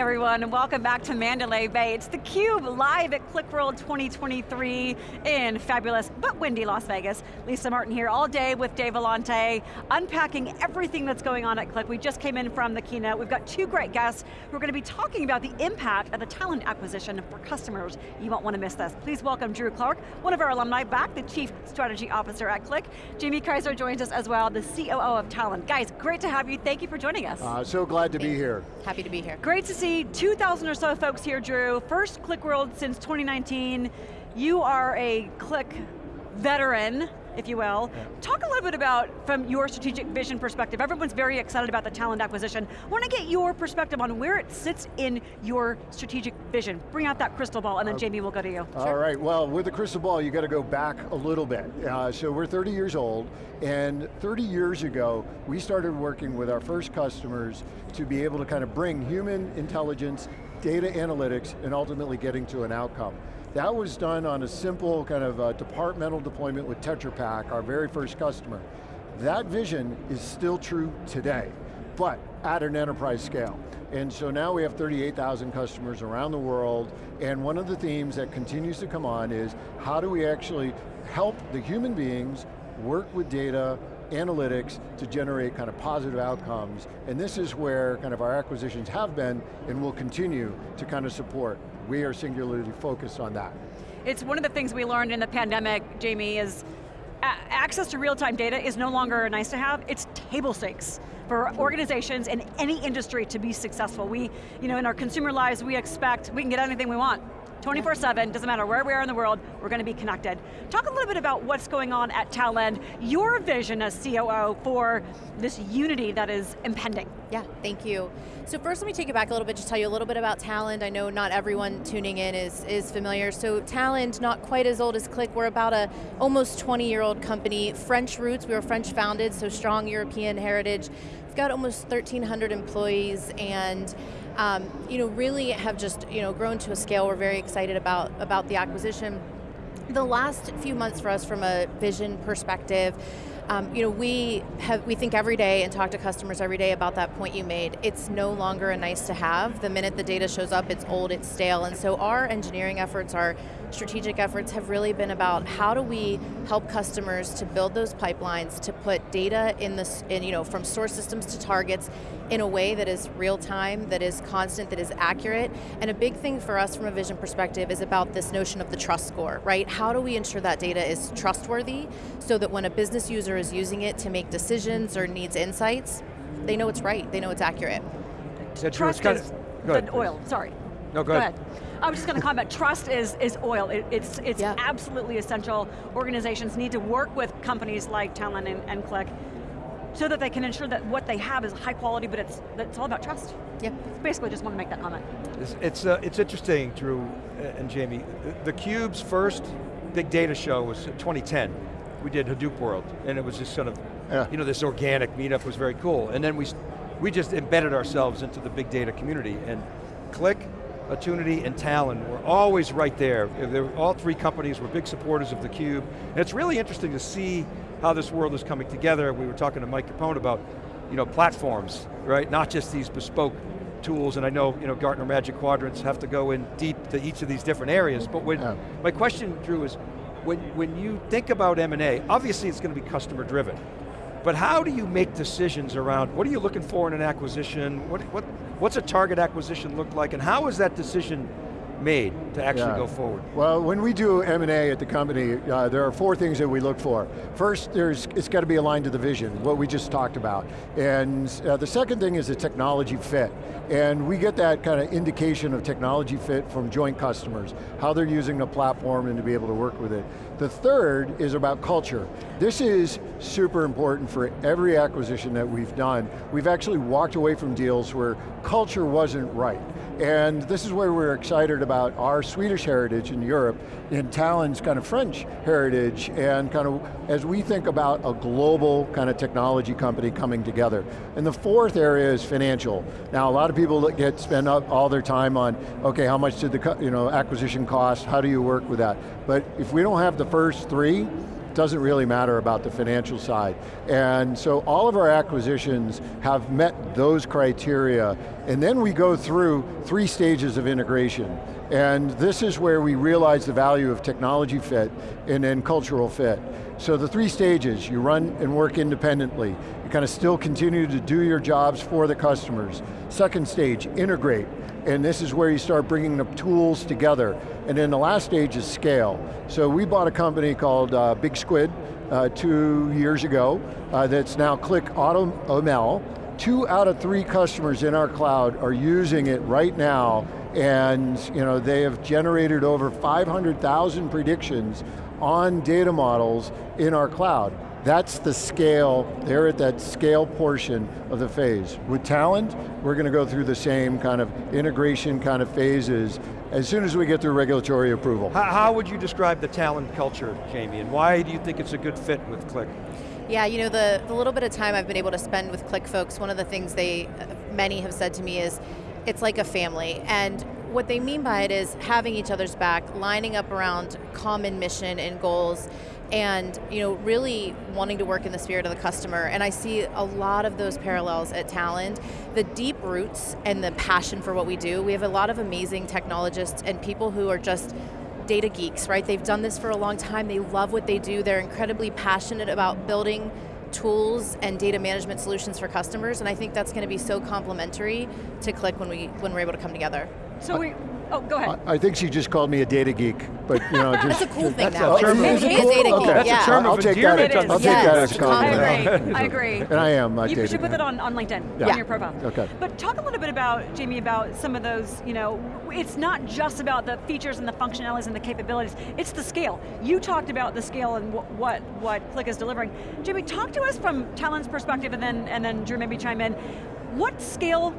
everyone, and welcome back to Mandalay Bay. It's theCUBE live at QlikWorld 2023 in fabulous, but windy Las Vegas. Lisa Martin here all day with Dave Vellante, unpacking everything that's going on at Qlik. We just came in from the keynote. We've got two great guests who are going to be talking about the impact of the Talend acquisition for customers. You won't want to miss this. Please welcome Drew Clark, one of our alumni back, the Chief Strategy Officer at Qlik. Jamie Kaiser joins us as well, the COO of Talend. Guys, great to have you. Thank you for joining us. Uh, so glad to be here. Happy to be here. Great to see 2,000 or so folks here, Drew. First QlikWorld since 2019. You are a Qlik veteran, if you will. Yeah. Talk a little bit about, from your strategic vision perspective, everyone's very excited about the Talend acquisition. I want to get your perspective on where it sits in your strategic vision. Bring out that crystal ball, and then uh, Jamie will go to you. All sure. right. well, with the crystal ball, you got to go back a little bit. Uh, so we're 30 years old, and 30 years ago, we started working with our first customers to be able to kind of bring human intelligence, data analytics, and ultimately getting to an outcome. That was done on a simple kind of uh, departmental deployment with Tetra Pak, our very first customer. That vision is still true today, but at an enterprise scale. And so now we have 38,000 customers around the world, and one of the themes that continues to come on is how do we actually help the human beings work with data, analytics to generate kind of positive outcomes, and this is where kind of our acquisitions have been and will continue to kind of support. We are singularly focused on that. It's one of the things we learned in the pandemic, Jamie, is access to real-time data is no longer nice to have, it's table stakes for organizations in any industry to be successful. We, you know, in our consumer lives, we expect we can get anything we want. 24-7, doesn't matter where we are in the world, we're going to be connected. Talk a little bit about what's going on at Talend, your vision as COO for this unity that is impending. Yeah, thank you. So first let me take you back a little bit, to tell you a little bit about Talend. I know not everyone tuning in is, is familiar. So Talend, not quite as old as Qlik, we're about a almost 20 year old company, French roots, we were French founded, so strong European heritage. We've got almost 1,300 employees and um, you know, really have just you know, grown to a scale we're very excited about, about the acquisition. The last few months for us from a vision perspective, um, you know, we have we think every day and talk to customers every day about that point you made. It's no longer a nice to have. The minute the data shows up, it's old, it's stale, and so our engineering efforts, our strategic efforts have really been about how do we help customers to build those pipelines, to put data in this, in, you know, from source systems to targets in a way that is real time, that is constant, that is accurate. And a big thing for us from a vision perspective is about this notion of the trust score, right? How do we ensure that data is trustworthy so that when a business user is using it to make decisions or needs insights, they know it's right, they know it's accurate. So trust is the oil, sorry. No, go, go ahead. ahead. I was just going to comment, trust is, is oil. It, it's it's yeah. absolutely essential. Organizations need to work with companies like Talend and, and Qlik so that they can ensure that what they have is high quality, but it's, it's all about trust. Yeah. Basically just want to make that comment. It's, it's, uh, it's interesting, Drew and Jamie. The, the CUBE's first big data show was 2010. We did Hadoop World, and it was just sort of, yeah. you know, this organic meetup was very cool. And then we, we just embedded ourselves into the big data community, and Qlik, Attunity, and Talend were always right there. Were, all three companies were big supporters of the Cube, and it's really interesting to see how this world is coming together. We were talking to Mike Capone about you know, platforms, right? Not just these bespoke tools, and I know, you know Gartner Magic Quadrants have to go in deep to each of these different areas, but when, yeah. my question, Drew, is when, when you think about M&A, obviously it's going to be customer driven, but how do you make decisions around, what are you looking for in an acquisition? What, what, what's a target acquisition look like, and how is that decision made to actually yeah. go forward? Well, when we do M&A at the company, uh, there are four things that we look for. First, there's, it's got to be aligned to the vision, what we just talked about. And uh, the second thing is the technology fit. And we get that kind of indication of technology fit from joint customers, how they're using the platform and to be able to work with it. The third is about culture. This is super important for every acquisition that we've done. We've actually walked away from deals where culture wasn't right. And this is where we're excited about our Swedish heritage in Europe, and Talend's kind of French heritage, and kind of as we think about a global kind of technology company coming together. And the fourth area is financial. Now a lot of people get spend all their time on, okay, how much did the you know, acquisition cost, how do you work with that? But if we don't have the first three, doesn't really matter about the financial side. And so all of our acquisitions have met those criteria, and then we go through three stages of integration. And this is where we realize the value of technology fit and then cultural fit. So the three stages, you run and work independently. You kind of still continue to do your jobs for the customers. Second stage, integrate. And this is where you start bringing the tools together. And then the last stage is scale. So we bought a company called uh, Big Squid uh, two years ago uh, that's now Qlik AutoML. Two out of three customers in our cloud are using it right now and you know, they have generated over 500,000 predictions on data models in our cloud. That's the scale, they're at that scale portion of the phase. With Talend, we're going to go through the same kind of integration kind of phases as soon as we get through regulatory approval. How, how would you describe the Talend culture, Jamie, and why do you think it's a good fit with Qlik? Yeah, you know, the, the little bit of time I've been able to spend with Qlik folks, one of the things they, many have said to me is, it's like a family. And what they mean by it is having each other's back, lining up around common mission and goals, and you know, really wanting to work in the spirit of the customer. And I see a lot of those parallels at Talend. The deep roots and the passion for what we do. We have a lot of amazing technologists and people who are just data geeks, right? They've done this for a long time, they love what they do, they're incredibly passionate about building tools and data management solutions for customers, and I think that's going to be so complementary to Qlik when, we, when we're able to come together. So we, oh, go ahead. I, I think she just called me a data geek, but you know, just. that's a cool thing that's now. A term of, it's a data geek, that's yeah. a term I'll of take that endearment. as- I'll take Yes. that as a I I compliment. agree, I agree. And I am a You should put that on, on LinkedIn, Yeah. on your profile. Okay. But talk a little bit about, Jamie, about some of those, you know, it's not just about the features and the functionalities and the capabilities, it's the scale. You talked about the scale and what, what, what Qlik is delivering. Jamie, talk to us from Talend's perspective and then, and then Drew maybe chime in. What scale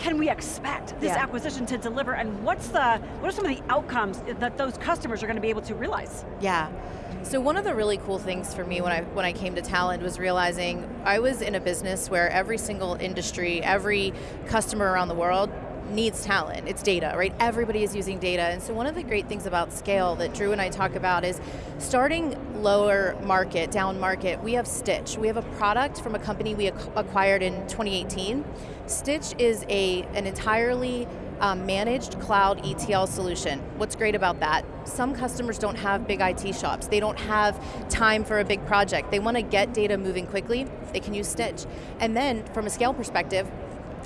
can we expect this Yeah. acquisition to deliver and what's the, what are some of the outcomes that those customers are going to be able to realize? Yeah. So one of the really cool things for me when I when I came to Talend was realizing I was in a business where every single industry, every customer around the world needs Talend, it's data, right? Everybody is using data, and so one of the great things about scale that Drew and I talk about is starting lower market, down market, we have Stitch. We have a product from a company we ac acquired in 2018. Stitch is a, an entirely um, managed cloud ETL solution. What's great about that? Some customers don't have big IT shops. They don't have time for a big project. They want to get data moving quickly. They can use Stitch. And then from a scale perspective,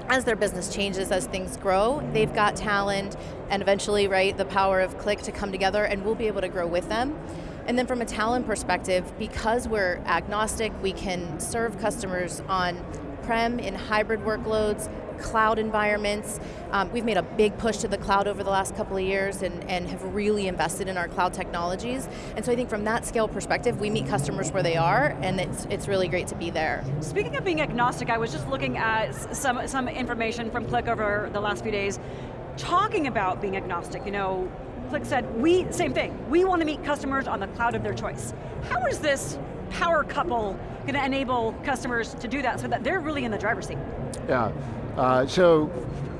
as their business changes, as things grow, they've got Talend and eventually, right, the power of Qlik to come together and we'll be able to grow with them. And then from a Talend perspective, because we're agnostic, we can serve customers on prem, in hybrid workloads, cloud environments. Um, we've made a big push to the cloud over the last couple of years and, and have really invested in our cloud technologies. And so I think from that scale perspective, we meet customers where they are and it's, it's really great to be there. Speaking of being agnostic, I was just looking at some, some information from Qlik over the last few days, talking about being agnostic, you know, Qlik said, we, same thing, we want to meet customers on the cloud of their choice. How is this power couple going to enable customers to do that so that they're really in the driver's seat? Yeah, uh, so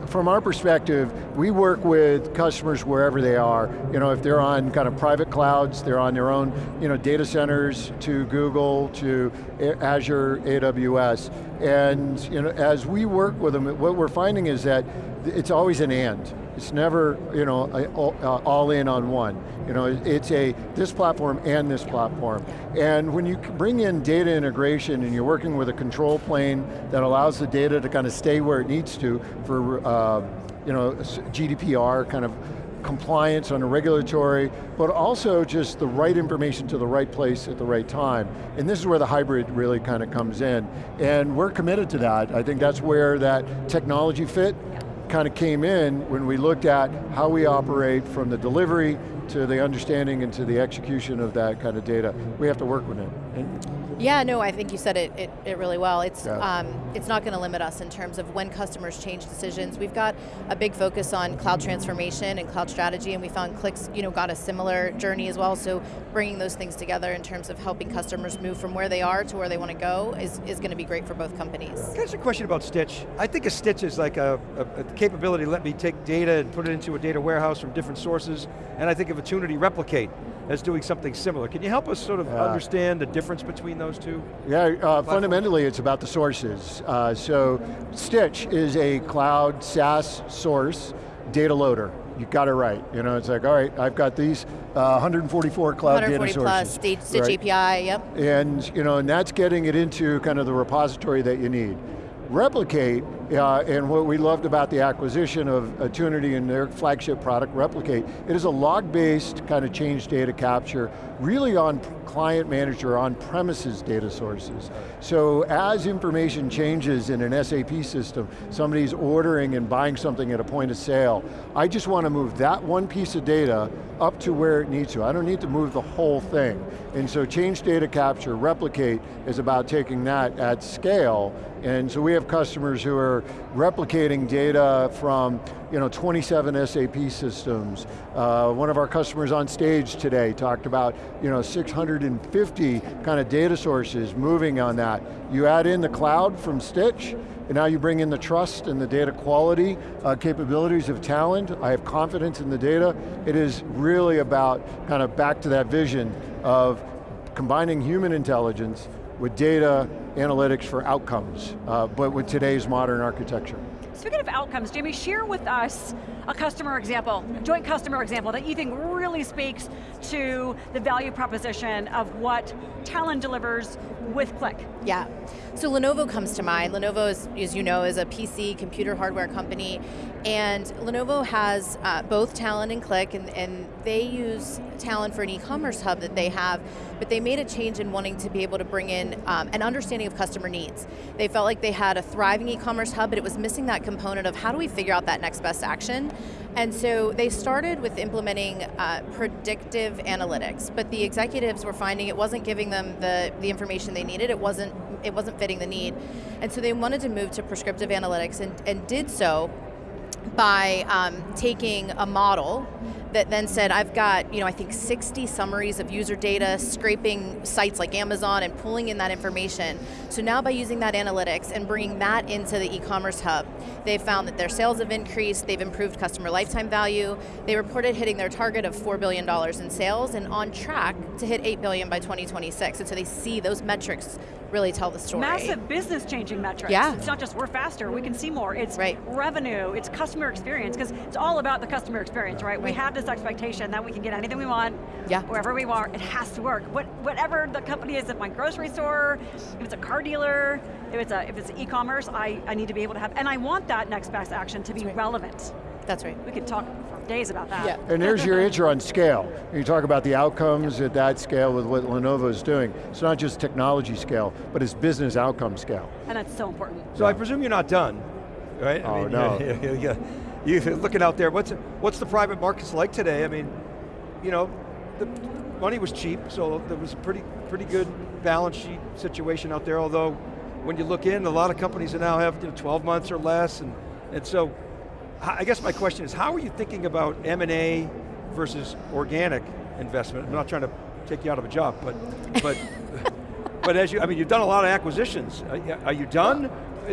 from our perspective, we work with customers wherever they are. You know, if they're on kind of private clouds, they're on their own you know, data centers to Google, to Azure, AWS. And you know, as we work with them, what we're finding is that it's always an and. It's never, you know, all in on one. You know, it's a, this platform and this platform. And when you bring in data integration and you're working with a control plane that allows the data to kind of stay where it needs to for, uh, you know, GDPR kind of compliance on a regulatory, but also just the right information to the right place at the right time. And this is where the hybrid really kind of comes in. And we're committed to that. I think that's where that technology fit kind of came in when we looked at how we operate from the delivery to the understanding and to the execution of that kind of data. We have to work with it. And yeah, no, I think you said it, it, it really well. It's, Yeah. um, it's not going to limit us in terms of when customers change decisions. We've got a big focus on cloud transformation and cloud strategy, and we found Qlik's you know, got a similar journey as well, so bringing those things together in terms of helping customers move from where they are to where they want to go is, is going to be great for both companies. Can I ask a question about Stitch? I think a Stitch is like a, a, a capability, let me take data and put it into a data warehouse from different sources, and I think of of Attunity Replicate as doing something similar. Can you help us sort of yeah. understand the difference between those two? Yeah, uh, fundamentally it's about the sources. Uh, so Stitch is a cloud SaaS source data loader. You got it right. You know, it's like, all right, I've got these uh, 144 cloud 140 data plus, sources. Stitch, Stitch right? API, yep. And, you know, and that's getting it into kind of the repository that you need. Replicate, uh, and what we loved about the acquisition of Attunity and their flagship product, Replicate, it is a log-based kind of change data capture, really on client manager, on premises data sources. So as information changes in an SAP system, somebody's ordering and buying something at a point of sale, I just want to move that one piece of data up to where it needs to. I don't need to move the whole thing. And so change data capture, replicate, is about taking that at scale. And so we have customers who are replicating data from you know, 27 SAP systems. Uh, one of our customers on stage today talked about you know, 650 kind of data sources moving on that. You add in the cloud from Stitch, and now you bring in the trust and the data quality uh, capabilities of Talend. I have confidence in the data. It is really about kind of back to that vision of combining human intelligence with data analytics for outcomes, uh, but with today's modern architecture. Speaking of outcomes, Jamie, share with us a customer example, a joint customer example that you think really speaks to the value proposition of what Talend delivers with Qlik. Yeah, so Lenovo comes to mind. Lenovo, is, as you know, is a PC computer hardware company, and Lenovo has uh, both Talend and Qlik, and, and they use Talend for an e-commerce hub that they have, but they made a change in wanting to be able to bring in um, an understanding of customer needs. They felt like they had a thriving e-commerce hub, but it was missing that component of how do we figure out that next best action? And so they started with implementing uh, predictive analytics, but the executives were finding it wasn't giving them the, the information they needed, it wasn't, it wasn't fitting the need. And so they wanted to move to prescriptive analytics and, and did so by um, taking a model that then said, I've got, you know, I think 60 summaries of user data, scraping sites like Amazon and pulling in that information. So now by using that analytics and bringing that into the e-commerce hub, they've found that their sales have increased, they've improved customer lifetime value, they reported hitting their target of $4 billion in sales and on track to hit 8 billion by 2026. And so they see those metrics really tell the story. Massive business changing metrics. Yeah. It's not just we're faster, we can see more. It's right. revenue, it's customer experience, because it's all about the customer experience, right? right? We have this expectation that we can get anything we want, yeah. wherever we want, it has to work. What, whatever the company is at my grocery store, if it's a car dealer, if it's a if it's e-commerce, I, I need to be able to have, and I want that next best action to be right. relevant. That's right. We could talk days about that. Yeah. And there's your answer on scale. You talk about the outcomes at that scale with what Lenovo is doing. It's not just technology scale, but it's business outcome scale. And that's so important. So yeah. I presume you're not done, right? Oh, I mean, no. Yeah, you looking out there, what's, what's the private markets like today? I mean, you know, the money was cheap, so there was a pretty, pretty good balance sheet situation out there, although when you look in, a lot of companies now have you know, 12 months or less, and, and so I guess my question is, how are you thinking about M&A versus organic investment? I'm not trying to take you out of a job, but, but, but as you, I mean, you've done a lot of acquisitions. Are you done?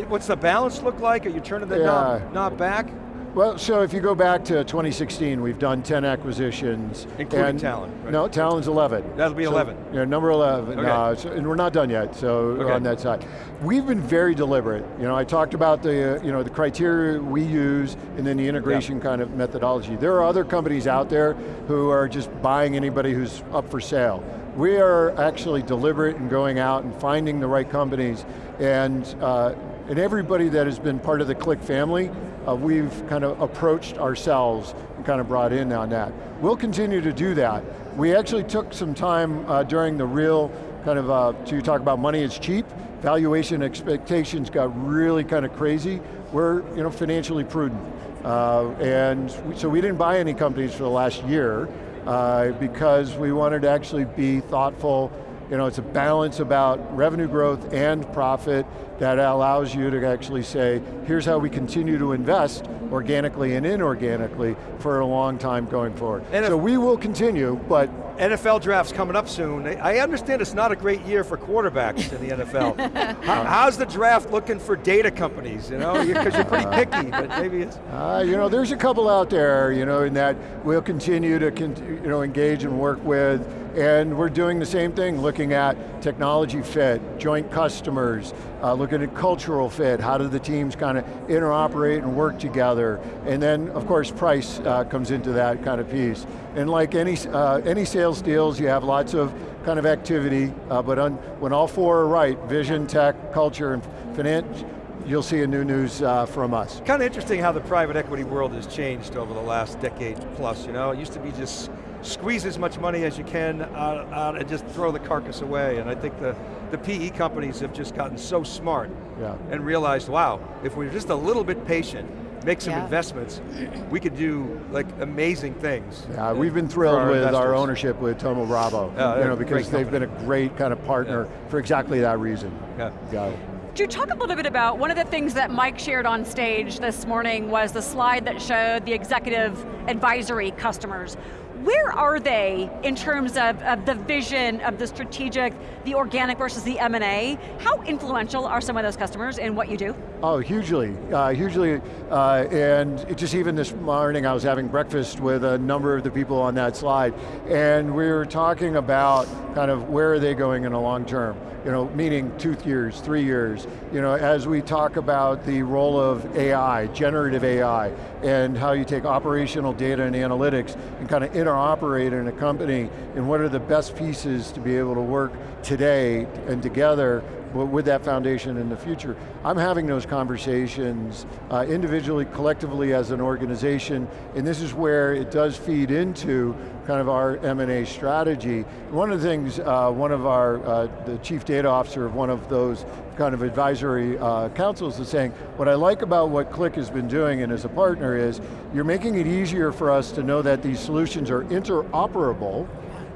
What's the balance look like? Are you turning the yeah. knob, knob back? Well, so if you go back to 2016, we've done 10 acquisitions. Including and, Talend, right? No, Talend's 11. That'll be so, 11. Yeah, number 11, okay. uh, so, and we're not done yet, so okay. on that side. We've been very deliberate. You know, I talked about the, uh, you know, the criteria we use and then the integration yeah. kind of methodology. There are other companies out there who are just buying anybody who's up for sale. We are actually deliberate in going out and finding the right companies and uh, and everybody that has been part of the Qlik family, uh, we've kind of approached ourselves and kind of brought in on that. We'll continue to do that. We actually took some time uh, during the real kind of, uh, to talk about money is cheap, valuation expectations got really kind of crazy. We're you know, financially prudent. Uh, and we, so we didn't buy any companies for the last year uh, because we wanted to actually be thoughtful You know, it's a balance about revenue growth and profit that allows you to actually say, here's how we continue to invest organically and inorganically for a long time going forward. And so we will continue, but NFL draft's coming up soon. I understand it's not a great year for quarterbacks in the NFL. How, how's the draft looking for data companies, you know? Because you're pretty picky, but maybe it's... Uh, you know, there's a couple out there, you know, in that we'll continue to you know, engage and work with, and we're doing the same thing, looking at technology fit, joint customers, uh, looking at cultural fit, how do the teams kind of interoperate and work together, and then, of course, price uh, comes into that kind of piece. And like any, uh, any sales deals, you have lots of kind of activity, uh, but on, when all four are right, vision, tech, culture, and finance, you'll see a new news uh, from us. Kind of interesting how the private equity world has changed over the last decade plus, you know? It used to be just squeeze as much money as you can out, out and just throw the carcass away, and I think the, the PE companies have just gotten so smart yeah. and realized, wow, if we're just a little bit patient, make some yeah. investments, we could do like amazing things. Yeah, we've been thrilled our with investors. our ownership with Thoma Bravo, uh, you know, because they've been a great kind of partner yeah. for exactly that reason. Yeah. yeah. Do you talk a little bit about, one of the things that Mike shared on stage this morning was the slide that showed the executive advisory customers. Where are they in terms of, of the vision, of the strategic, the organic versus the M&A? How influential are some of those customers in what you do? Oh, hugely, uh, hugely, uh, and just even this morning I was having breakfast with a number of the people on that slide, and we were talking about kind of where are they going in the long term you know, meaning two years, three years, you know, as we talk about the role of AI, generative AI, and how you take operational data and analytics and kind of interoperate in a company, and what are the best pieces to be able to work today and together with that foundation in the future. I'm having those conversations uh, individually, collectively as an organization, and this is where it does feed into kind of our M&A strategy. One of the things, uh, one of our, uh, the chief data officer of one of those kind of advisory uh, councils is saying, what I like about what Qlik has been doing and as a partner is, you're making it easier for us to know that these solutions are interoperable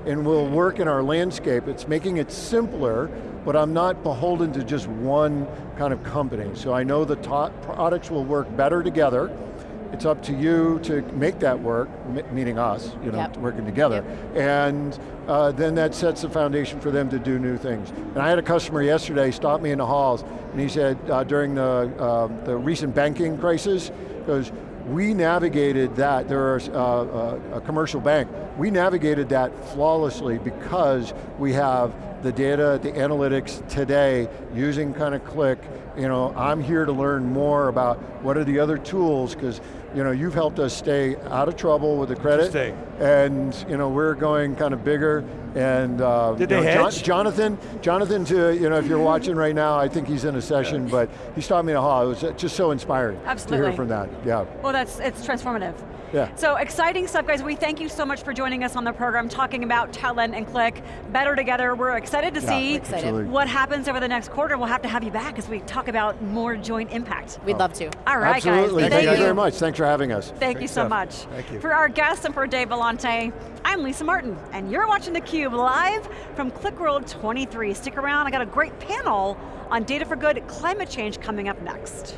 and will work in our landscape. It's making it simpler but I'm not beholden to just one kind of company. So I know the products will work better together. It's up to you to make that work, meaning us, you know, yep. working together. Yep. And uh, then that sets the foundation for them to do new things. And I had a customer yesterday stop me in the halls, and he said uh, during the, uh, the recent banking crisis, goes, we navigated that, there are uh, uh, a commercial bank, we navigated that flawlessly because we have the data, the analytics today using kind of Qlik, You know, I'm here to learn more about what are the other tools, because you know, you've helped us stay out of trouble with the credit. And you know, we're going kind of bigger and uh, Did they know, John, Jonathan, Jonathan to, you know, if you're watching right now, I think he's in a session, yeah. but he stopped me in a hall. It was just so inspiring Absolutely. to hear from that, yeah. Well, that's, it's transformative. Yeah. So exciting stuff, guys. We thank you so much for joining us on the program, talking about Talend and Qlik, better together. We're excited to yeah, see excited. what happens over the next quarter. We'll have to have you back as we talk about more joint impact. We'd oh. love to. All right, Absolutely. guys. Thank, thank you. very much. Thanks for having us. Thank Great you so stuff. much. Thank you. For our guests and for Dave Vellante, I'm Lisa Martin, and you're watching theCUBE live from QlikWorld 23. Stick around, I got a great panel on Data for Good climate change coming up next.